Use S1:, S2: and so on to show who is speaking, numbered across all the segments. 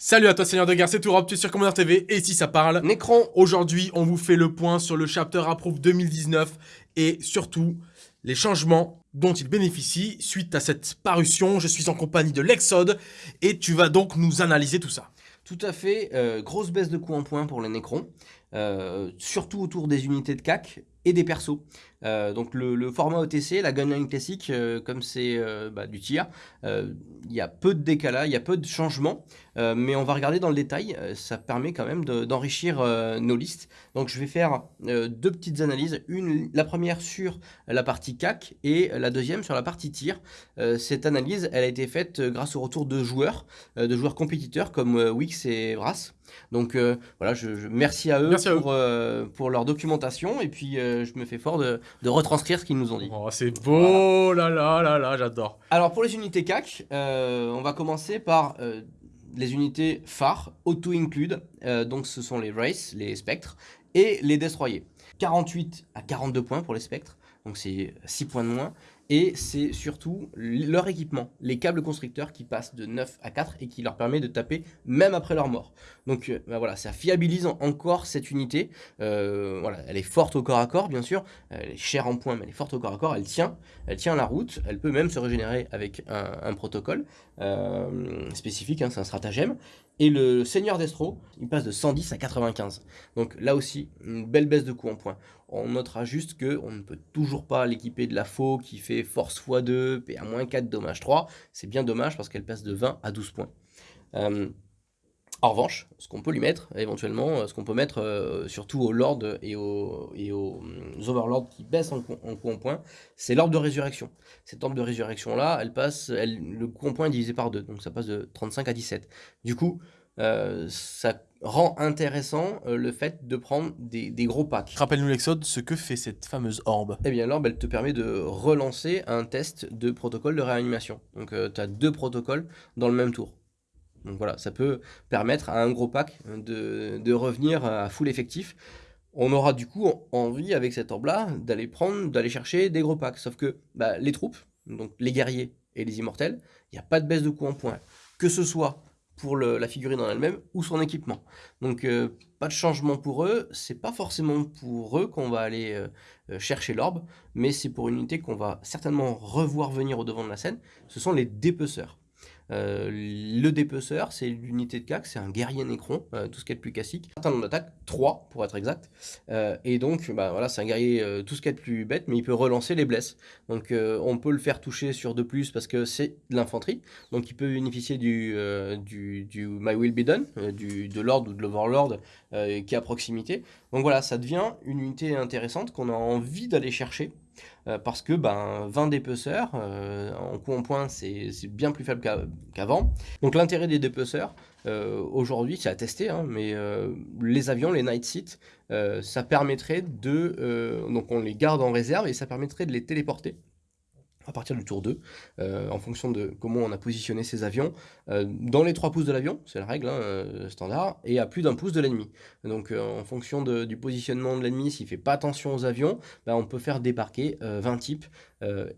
S1: Salut à toi Seigneur de guerre, c'est Tourop, tu es sur Commander TV et ici ça parle.
S2: Necron
S1: Aujourd'hui, on vous fait le point sur le chapter Approve 2019 et surtout les changements dont il bénéficie suite à cette parution. Je suis en compagnie de l'Exode et tu vas donc nous analyser tout ça.
S2: Tout à fait, euh, grosse baisse de coût en points pour les Necrons, euh, surtout autour des unités de CAC et des persos. Euh, donc le, format OTC, la gunline classique, euh, comme c'est euh, bah, du tir, il y a peu de décalage, il y a peu de changements, mais on va regarder dans le détail, ça permet quand même d'enrichir nos listes. Donc je vais faire deux petites analyses, une, la première sur la partie CAC et la deuxième sur la partie tir. cette analyse, elle a été faite grâce au retour de joueurs, de joueurs compétiteurs comme Wix et Brass. Donc voilà, je, merci à eux, pour, pour, leur documentation et puis je me fais fort de, de retranscrire ce qu'ils nous ont dit.
S1: Oh, c'est beau, là là là là, j'adore.
S2: Alors pour les unités CAC, euh, on va commencer par euh, les unités phares, auto-include, euh, donc ce sont les Race, les Spectres, et les Destroyers. 48 à 42 points pour les Spectres, donc c'est 6 points de moins, et c'est surtout leur équipement, les câbles constructeurs qui passent de 9 à 4 et qui leur permet de taper même après leur mort. Donc euh, bah voilà, ça fiabilise encore cette unité. Euh, elle est forte au corps à corps bien sûr, elle est chère en points mais elle est forte au corps à corps, elle tient, elle tient la route, elle peut même se régénérer avec un, protocole euh, spécifique, hein, c'est un stratagème. Et le Seigneur Destro, il passe de 110 à 95. Donc là aussi, une belle baisse de coût en points. On notera juste qu'on ne peut toujours pas l'équiper de la faux qui fait force x2, PA-4, dommage 3. C'est bien dommage parce qu'elle passe de 20 à 12 points. Euh, en revanche, ce qu'on peut lui mettre, éventuellement, euh, ce qu'on peut mettre euh, surtout aux lords et aux, et aux, overlords qui baissent en, en coût en points, c'est l'ordre de résurrection. Cette ordre de résurrection-là, elle passe, elle, le coût en points est divisé par 2, donc ça passe de 35 à 17. Du coup, ça rend intéressant euh, le fait de prendre des, gros packs.
S1: Rappelle-nous l'Exode, ce que fait cette fameuse orbe
S2: Eh bien l'orbe, elle te permet de relancer un test de protocole de réanimation. Donc euh, tu as deux protocoles dans le même tour. Donc voilà, ça peut permettre à un gros pack de, revenir à full effectif. On aura du coup envie avec cette orbe-là d'aller prendre, d'aller chercher des gros packs. Sauf que bah, les troupes, donc les guerriers et les immortels, il n'y a pas de baisse de coût en points. Que ce soit pour la figurine en elle-même ou son équipement. Donc euh, pas de changement pour eux, c'est pas forcément pour eux qu'on va aller euh, euh, chercher l'orbe, mais c'est pour une unité qu'on va certainement revoir venir au devant de la scène, ce sont les dépeceurs. Euh, le dépeceur, c'est l'unité de CAC, c'est un guerrier nécron, euh, tout ce qui est le plus classique. Certain nombre d'attaques, 3 pour être exact. Euh, et donc, bah, voilà, c'est un guerrier tout ce qui est le plus bête, mais il peut relancer les blesses. Donc, on peut le faire toucher sur 2 plus parce que c'est de l'infanterie. Donc, il peut bénéficier du, du, du My Will Be Done, du, de l'Ordre ou de l'Overlord qui est à proximité. Donc voilà, ça devient une unité intéressante qu'on a envie d'aller chercher. Euh, parce que ben, 20 dépeceurs, euh, en coup en point, c'est bien plus faible qu'avant. Donc l'intérêt des dépeceurs, euh, aujourd'hui, c'est à tester, hein, mais les avions, les night seats, ça permettrait de... donc on les garde en réserve et ça permettrait de les téléporter à partir du tour 2, euh, en fonction de comment on a positionné ses avions, euh, dans les 3 pouces de l'avion, c'est la règle hein, euh, standard, et à plus d'un pouce de l'ennemi. Donc en fonction du positionnement de l'ennemi, s'il ne fait pas attention aux avions, bah, on peut faire débarquer 20 types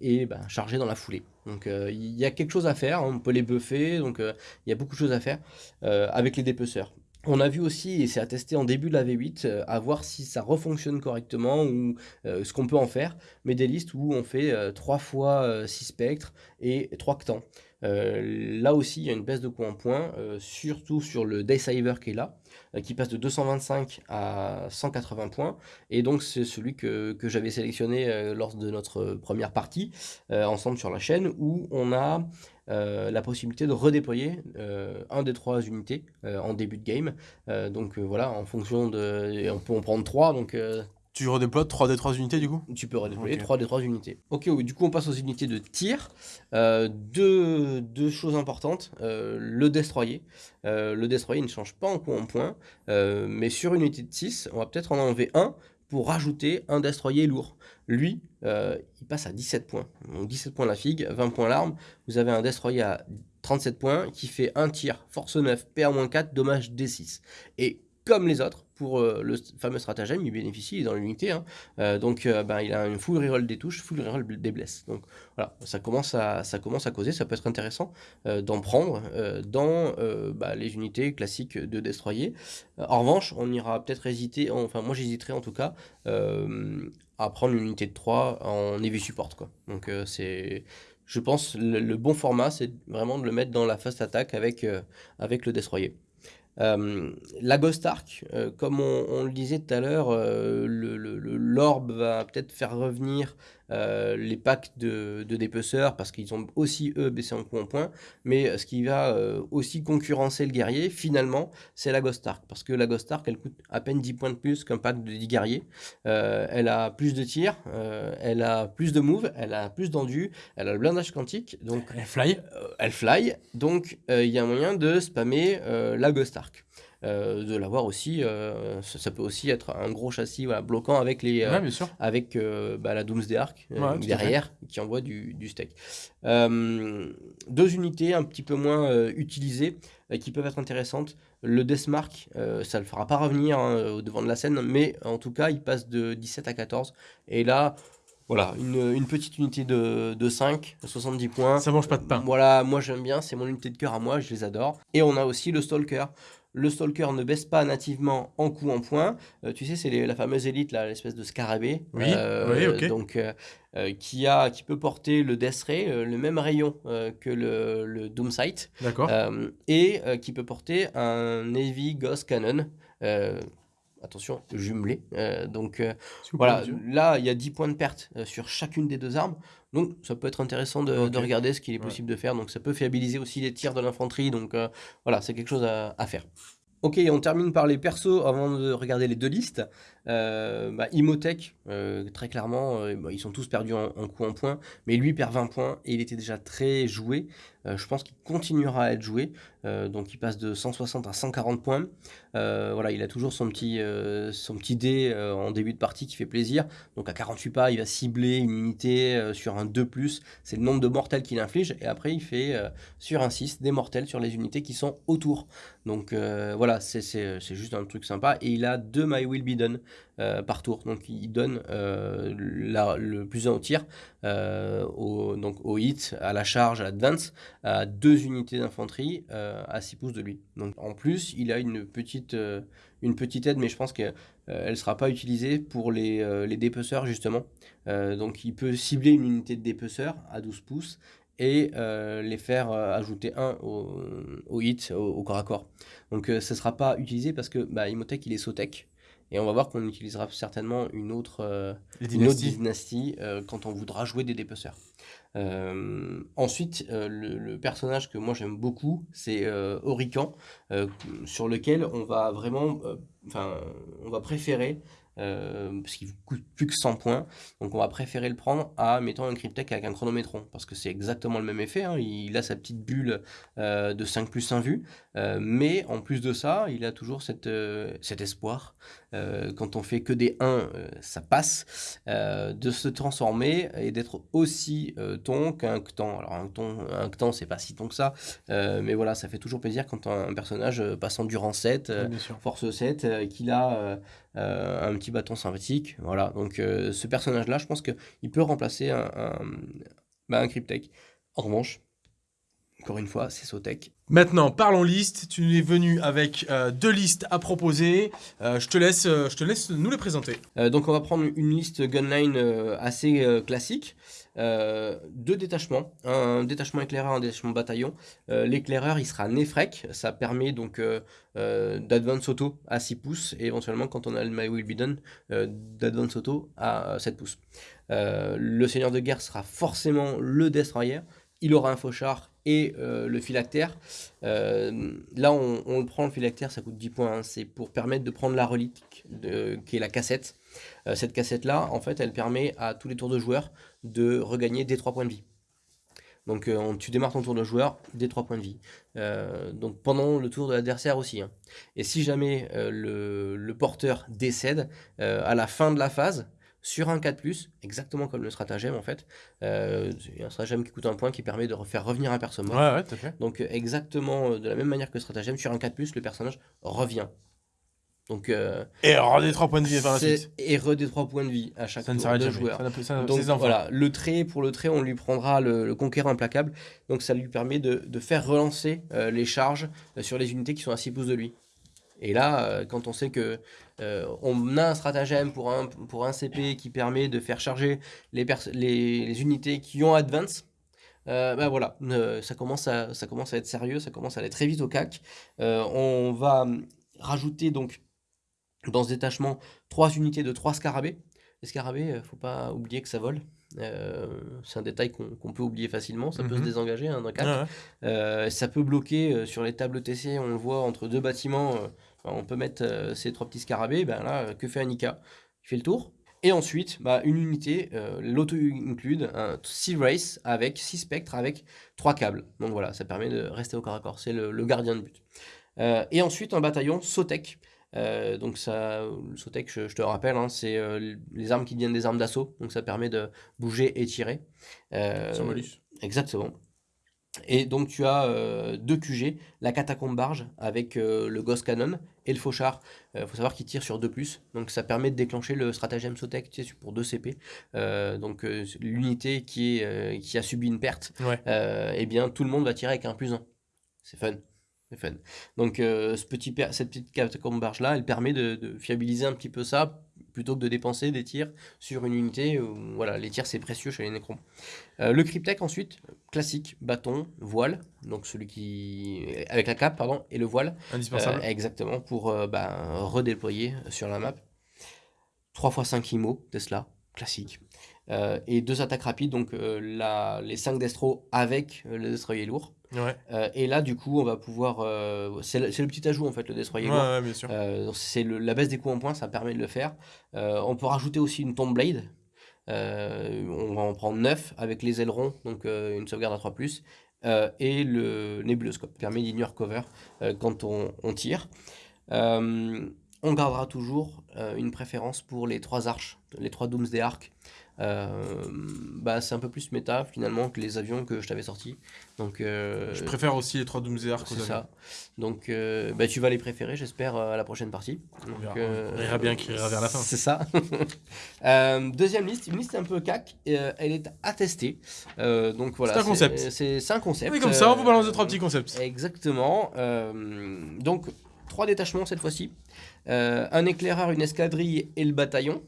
S2: et bah, charger dans la foulée. Donc il y a quelque chose à faire, on peut les buffer, donc il y a beaucoup de choses à faire avec les dépeceurs. On a vu aussi, et c'est à tester en début de la V8, euh, à voir si ça refonctionne correctement ou euh, ce qu'on peut en faire, mais des listes où on fait 3 euh, fois 6 spectres et 3 ctans. Là aussi, il y a une baisse de coût en points, surtout sur le Daysaver qui est là, qui passe de 225 à 180 points. Et donc, c'est celui que, que j'avais sélectionné lors de notre première partie, ensemble sur la chaîne, où on a euh, la possibilité de redéployer euh, un des trois unités euh, en début de game. donc voilà, en fonction de... On peut en prendre trois, donc...
S1: tu redéploies 3 des 3 unités du coup
S2: Tu peux redéployer 3 des 3 unités. Ok, oui, du coup on passe aux unités de tir. deux, deux, choses importantes. le destroyer. le destroyer ne change pas en coup en point, mais sur une unité de 6, on va peut-être en enlever un pour rajouter un destroyer lourd. Lui, euh, il passe à 17 points. Donc 17 points la figue, 20 points l'arme. Vous avez un destroyer à 37 points qui fait un tir, force 9, PA-4, dommage D6. Et comme les autres, pour le fameux stratagème, il bénéficie, dans l'unité. Hein. donc ben, il a une full reroll des touches, full reroll des blesses. Donc voilà, ça commence à, ça commence à causer, ça peut être intéressant d'en prendre dans bah, les unités classiques de Destroyer. en revanche, on ira peut-être hésiter, enfin moi j'hésiterai en tout cas à prendre une unité de 3 en heavy support. Quoi. Donc c'est je pense le, bon format, c'est vraiment de le mettre dans la fast attack avec, avec le Destroyer. Euh, la Ghost Ark, euh, comme on, le disait tout à l'heure, euh, l'orbe va peut-être faire revenir les packs de, de dépeceurs parce qu'ils ont aussi eux baissé en coup en point. Mais ce qui va aussi concurrencer le guerrier, finalement, c'est la Ghost Ark. Parce que la Ghost Ark, elle coûte à peine 10 points de plus qu'un pack de 10 guerriers. elle a plus de tirs, elle a plus de moves, elle a plus d'endu, elle a le blindage quantique. Donc,
S1: elle fly.
S2: elle fly. Donc il y a moyen de spammer la Ghost Ark. Euh, de l'avoir aussi, euh, ça, peut aussi être un gros châssis voilà, bloquant avec, les,
S1: euh,
S2: avec bah, la Doomsday Arc derrière qui envoie du, du steak. deux unités un petit peu moins utilisées qui peuvent être intéressantes. Le Deathmark, ça ne le fera pas revenir hein, au devant de la scène, mais en tout cas, il passe de 17 à 14. Et là, voilà, une, une, petite unité de, de 5, 70 points.
S1: Ça mange pas de pain.
S2: Voilà, moi j'aime bien, c'est mon unité de cœur à moi, je les adore. Et on a aussi le Stalker. Le Stalker ne baisse pas nativement en coup en point. Euh, tu sais, c'est la fameuse élite, l'espèce de scarabée.
S1: Oui, euh, ok.
S2: Donc, euh, qui, a, qui peut porter le Death Ray, le même rayon que le, le Doom Sight.
S1: D'accord.
S2: et qui peut porter un Heavy Ghost Cannon attention, jumelé. donc voilà, là, il y a 10 points de perte sur chacune des deux armes. Donc ça peut être intéressant de, regarder ce qu'il est possible de faire. Donc ça peut fiabiliser aussi les tirs de l'infanterie. Donc euh, voilà, c'est quelque chose à, à, faire. Ok, on termine par les persos avant de regarder les deux listes. Euh, bah, Imotech, euh, très clairement, euh, bah, ils sont tous perdus en, coup en point, mais lui perd 20 points et il était déjà très joué. je pense qu'il continuera à être joué, donc il passe de 160 à 140 points. voilà, il a toujours son petit, son petit dé en début de partie qui fait plaisir. Donc à 48 pas, il va cibler une unité sur un 2+, c'est le nombre de mortels qu'il inflige, et après il fait sur un 6 des mortels sur les unités qui sont autour. Donc voilà, c'est juste un truc sympa, et il a deux My Will Be Done. Euh, par tour. Donc il donne euh, le plus un au tir, euh, au, donc au hit, à la charge, à l'advance, à deux unités d'infanterie à 6 pouces de lui. Donc en plus, il a une petite, une petite aide, mais je pense qu'elle ne sera pas utilisée pour les, les dépeceurs justement. donc il peut cibler une unité de dépeceur à 12 pouces et les faire ajouter un au, hit, au, corps à corps. Donc ce ne sera pas utilisé parce que bah, Imotech il est Sotech, et on va voir qu'on utilisera certainement une autre, euh, dynastie euh, quand on voudra jouer des dépeceurs. Euh, ensuite, le, personnage que moi j'aime beaucoup, c'est Orican, sur lequel on va vraiment, enfin, on va préférer euh, parce qu'il coûte plus que 100 points. Donc on va préférer le prendre à mettant un Cryptek avec un chronométron, parce que c'est exactement le même effet. Hein. Il a sa petite bulle euh, de 5 plus 1 vue, euh, mais en plus de ça, il a toujours cette, cet espoir, quand on fait que des 1, ça passe, de se transformer et d'être aussi ton qu'un Ctan. Alors un Ctan, un Ctan c'est pas si ton que ça, mais voilà, ça fait toujours plaisir quand un, personnage passe Endurance 7, Force 7, qu'il a un petit bâton sympathique. Voilà, donc euh, ce personnage-là, je pense qu'il peut remplacer un, un, bah, Cryptek. En revanche, encore une fois, c'est Sotech.
S1: Maintenant, parlons liste. Tu es venu avec euh, deux listes à proposer. Euh, je, te laisse, je te laisse nous les présenter.
S2: donc, on va prendre une liste Gunline assez classique. Deux détachements, un détachement éclaireur, un détachement bataillon. L'éclaireur, il sera Nefrek, ça permet donc d'advance auto à 6 pouces et éventuellement quand on a le My Will Be Done, d'advance auto à 7 pouces. le seigneur de guerre sera forcément le destroyer, il aura un fauchard et euh, le phylactère. Euh, là, on, le prend, le phylactère, ça coûte 10 points. Hein. c'est pour permettre de prendre la relique qui est la cassette. Euh, cette cassette-là, en fait, elle permet à tous les tours de joueur de regagner des 3 points de vie. Donc tu démarres ton tour de joueur, des 3 points de vie. donc pendant le tour de l'adversaire aussi. Hein. Et si jamais le, porteur décède, à la fin de la phase, sur un 4+, exactement comme le stratagème en fait. Euh, un stratagème qui coûte un point qui permet de faire revenir un personnage.
S1: Ouais, ouais, tout à fait.
S2: Donc exactement euh, de la même manière que le stratagème, sur un 4+, le personnage revient. Donc, euh,
S1: Et des 3 points de vie la
S2: c'est-
S1: suite.
S2: et re des 3 points de vie à chaque
S1: Ça
S2: tour de joueur.
S1: Ça ça-
S2: Donc
S1: c'est
S2: voilà, le trait, pour le trait, on lui prendra le, le conquérant implacable. Donc ça lui permet de, de faire relancer euh, les charges euh, sur les unités qui sont à 6 pouces de lui. Et là, euh, quand on sait que euh, on a un stratagème pour un, pour un CP qui permet de faire charger les, les, les unités qui ont advance, euh, bah voilà, euh, ça, commence à, ça commence à être sérieux, ça commence à aller très vite au CAC. On va rajouter donc dans ce détachement trois unités de 3 scarabées. Les scarabées, euh, faut pas oublier que ça vole. Euh, c'est un détail qu'on peut oublier facilement, ça peut se
S1: Mhm.
S2: désengager hein, d'un CAC.
S1: Ouais.
S2: Euh, ça peut bloquer euh, sur les tables TC, on le voit entre deux bâtiments, on peut mettre euh, ces trois petits scarabées, ben là, que fait Anika Il fait le tour. Et ensuite, bah, une unité, euh, l'auto-include, un Sea Race avec 6 spectres avec 3 câbles. Donc voilà, ça permet de rester au corps à corps, c'est le, le gardien de but. Euh, et ensuite, un bataillon Sotek. Euh, donc ça, le Sotek, je, je te rappelle, hein, c'est euh, les armes qui deviennent des armes d'assaut, donc ça permet de bouger et tirer. Euh,
S1: Sur Molus.
S2: Exactement. Et donc tu as euh, deux QG, la catacombe barge avec euh, le Ghost Cannon et le fauchard. Il faut savoir qu'il tire sur 2 donc ça permet de déclencher le stratagème Sotek tu sais, pour 2 CP. Euh, donc euh, l'unité qui, est, euh, qui a subi une perte,
S1: Ouais.
S2: euh, eh bien tout le monde va tirer avec un plus 1. C'est fun. C'est fun. Donc euh, ce petit cette petite catacombe barge là, elle permet de, de fiabiliser un petit peu ça plutôt que de dépenser des tirs sur une unité. où, voilà, les tirs c'est précieux chez les nécrons. Euh, le cryptech ensuite, classique, bâton, voile, donc celui qui avec la cape pardon et le voile,
S1: Indispensable.
S2: euh, exactement pour euh, bah, redéployer sur la map. 3 x 5 IMO, Tesla, classique. Euh, et deux attaques rapides, donc euh, la, les 5 destros avec euh, le destroyer lourd.
S1: Ouais.
S2: Euh, et là, du coup, on va pouvoir. euh, c'est le, petit ajout en fait, le destroyer
S1: Ouais, ouais, bien sûr.
S2: Euh, c'est la baisse des coups en points, ça permet de le faire. Euh, on peut rajouter aussi une tombe blade. On va en prendre 9 avec les ailerons, donc une sauvegarde à 3 euh, et le nébuloscope permet d'ignore cover quand on, on tire. On gardera toujours une préférence pour les trois arches, les trois Doomsday Arcs. Euh, bah, c'est un peu plus méta finalement que les avions que je t'avais sortis. Donc, euh,
S1: Je préfère aussi les 3 Doomsday Arc aux
S2: c'est
S1: avions.
S2: ça. Donc, euh, bah, tu vas les préférer, j'espère, à la prochaine partie.
S1: On
S2: Donc,
S1: verra.
S2: euh,
S1: On verra bien qui ira vers la fin.
S2: C'est ça. Deuxième liste, une liste un peu cac. elle est. Euh, donc voilà.
S1: C'est un concept.
S2: C'est un concept.
S1: Oui, comme ça, on vous balance deux, trois petits concepts.
S2: Exactement. Donc, trois détachements cette fois-ci. Euh, un éclaireur, une escadrille et le bataillon.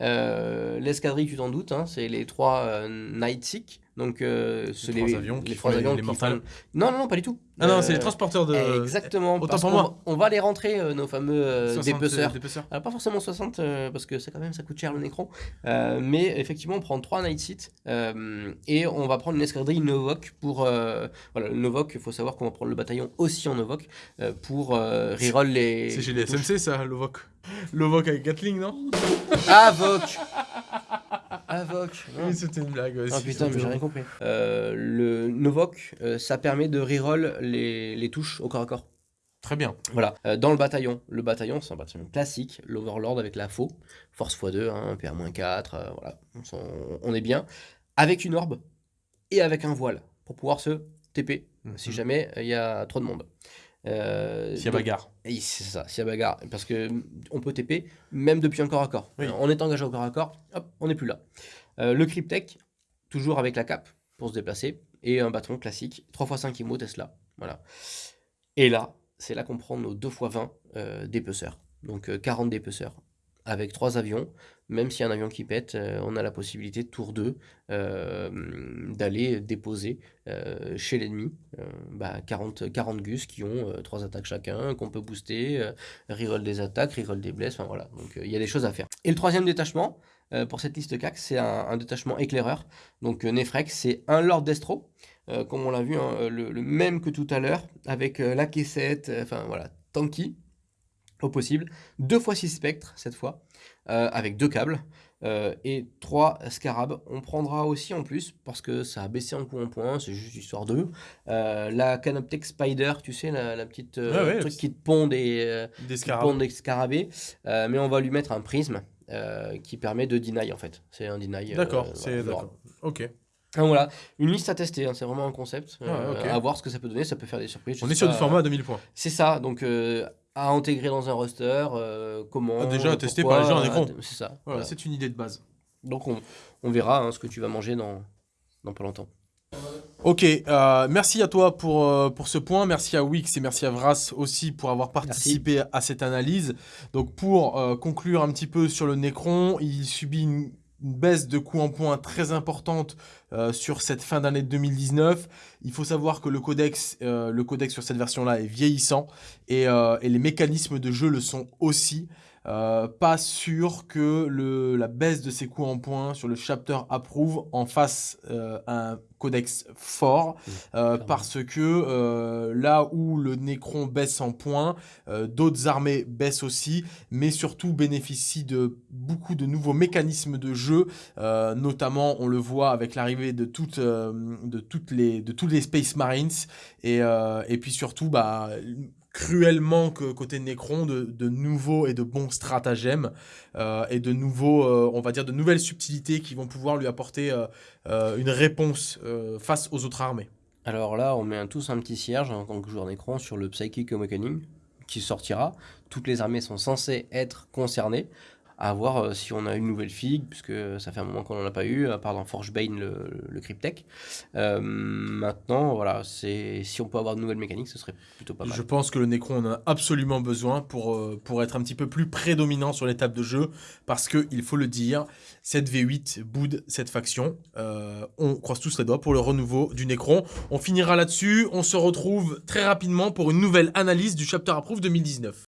S2: Euh, L'escadrille, tu t'en doutes, hein, c'est les trois euh, Night Seek. Donc, euh, c'est
S1: trois avions qui
S2: les trois
S1: les-
S2: avions
S1: les
S2: qui font- Non, non, non, pas du tout.
S1: Ah non,
S2: Euh,
S1: c'est les transporteurs de.
S2: Exactement.
S1: Autant
S2: parce
S1: pour moi.
S2: On va les rentrer, euh, nos fameux euh,
S1: 60
S2: dépeceurs.
S1: dépeceurs.
S2: Alors pas forcément 60 euh, parce que ça quand même ça coûte cher le Necron, Euh, mais effectivement on prend 3 Night Seat euh, et on va prendre une escadrille Novok pour euh, voilà le Novok il faut savoir qu'on va prendre le bataillon aussi en Novok euh, pour euh, reroll les
S1: C'est chez les SMC ça, Lovok. Lovok avec Gatling, non?
S2: Avok Avok non.
S1: Oui, c'était une blague. ouais,
S2: Ah putain, mais j'ai rien compris. Euh, le Novok, euh, ça permet de reroll les, les touches au corps à corps.
S1: Très bien.
S2: Voilà, Euh, dans le bataillon, le bataillon c'est un bataillon classique, l'Overlord avec la faux, force x2, hein, PA-4, euh, voilà, on, est bien, avec une orbe et avec un voile pour pouvoir se TP si
S1: Mhm.
S2: jamais il y a trop de monde. Euh,
S1: S'il y a
S2: donc-
S1: bagarre.
S2: C'est ça, s'il y a bagarre, parce que mm, on peut TP même depuis un corps à corps.
S1: Oui.
S2: Euh, On est engagé au corps à corps, hop, on n'est plus là. Le Cryptech, toujours avec la cape pour se déplacer, et un bâton classique, 3x5 IMO Tesla. Voilà. Et là, c'est là qu'on prend nos 2x20 euh, dépeceurs. Donc euh, 40 dépeceurs. Avec trois avions, même s'il y a un avion qui pète, euh, on a la possibilité, tour 2, euh, d'aller déposer euh, chez l'ennemi euh, bah, 40, 40 gus qui ont euh, trois attaques chacun, qu'on peut booster, euh, reroll des attaques, reroll des blesses, enfin voilà. Donc euh, il y a des choses à faire. Et le troisième détachement, euh, pour cette liste CAC, c'est un, un détachement éclaireur. Donc euh, Nefrek, c'est un Lord Destro, euh, comme on l'a vu, hein, le, le même que tout à l'heure, avec euh, la caissette, euh, enfin voilà, tanky au possible. Deux fois 6 spectres cette fois, euh, avec deux câbles. euh, et trois scarabs. On prendra aussi en plus, parce que ça a baissé en en point, c'est juste histoire d'eux. euh, la Canoptech Spider, tu sais, la, la petite euh,
S1: Ouais,
S2: truc qui te pond des, euh, pond scarabées. euh, mais on va lui mettre un prisme euh, qui permet de deny en fait. C'est un deny. euh,
S1: D'accord,
S2: voilà,
S1: c'est d'accord. Ok.
S2: Donc voilà, une liste à tester, hein, c'est vraiment un concept.
S1: Ah,
S2: euh,
S1: ok.
S2: À voir ce que ça peut donner, ça peut faire des surprises. je
S1: On
S2: sais
S1: est sur
S2: pas.
S1: du format à 2000 points.
S2: C'est ça, donc euh, à intégrer dans un roster, euh, comment...
S1: Ah, déjà, tester par les gens en écran.
S2: C'est ça.
S1: Voilà,
S2: voilà.
S1: c'est une idée de base.
S2: Donc on, on verra hein, ce que tu vas manger dans, dans pas longtemps.
S1: Ok, euh, merci à toi pour, euh, pour ce point, merci à Wix et merci à Vras aussi pour avoir participé à cette analyse. Donc pour euh, conclure un petit peu sur le Necron, il subit une, une baisse de coût en points très importante euh, sur cette fin d'année 2019. Il faut savoir que le codex, euh, le codex sur cette version-là est vieillissant et, euh, et les mécanismes de jeu le sont aussi. Euh, pas sûr que le, la baisse de ses coûts en points sur le chapter approve en fasse euh, un codex fort. Euh, parce que euh, là où le Necron baisse en points, euh, d'autres armées baissent aussi, mais surtout bénéficient de beaucoup de nouveaux mécanismes de jeu, euh, notamment on le voit avec l'arrivée de, toutes, euh, de, toutes les, de tous les Space Marines, et, euh, et puis surtout bah, cruellement que côté Necron de, nouveaux et de bons stratagèmes euh, et de nouveaux, euh, on va dire, de nouvelles subtilités qui vont pouvoir lui apporter euh, une réponse face aux autres armées.
S2: Alors là, on met un- tous un petit cierge en tant que joueur d'écran sur le Psychic Awakening qui sortira. Toutes les armées sont censées être concernées. À voir euh, si on a une nouvelle figue, puisque ça fait un moment qu'on n'en a pas eu, à part dans Forgebane, le, le Cryptek. Euh, maintenant, voilà, c'est si on peut avoir de nouvelles mécaniques, ce serait plutôt pas mal.
S1: Je pense que le Necron en a absolument besoin pour, euh, pour être un petit peu plus prédominant sur les tables de jeu, parce que, il faut le dire, cette V8 boude cette faction. Euh, on croise tous les doigts pour le renouveau du Necron. On finira là-dessus, on se retrouve très rapidement pour une nouvelle analyse du Chapter Approve 2019.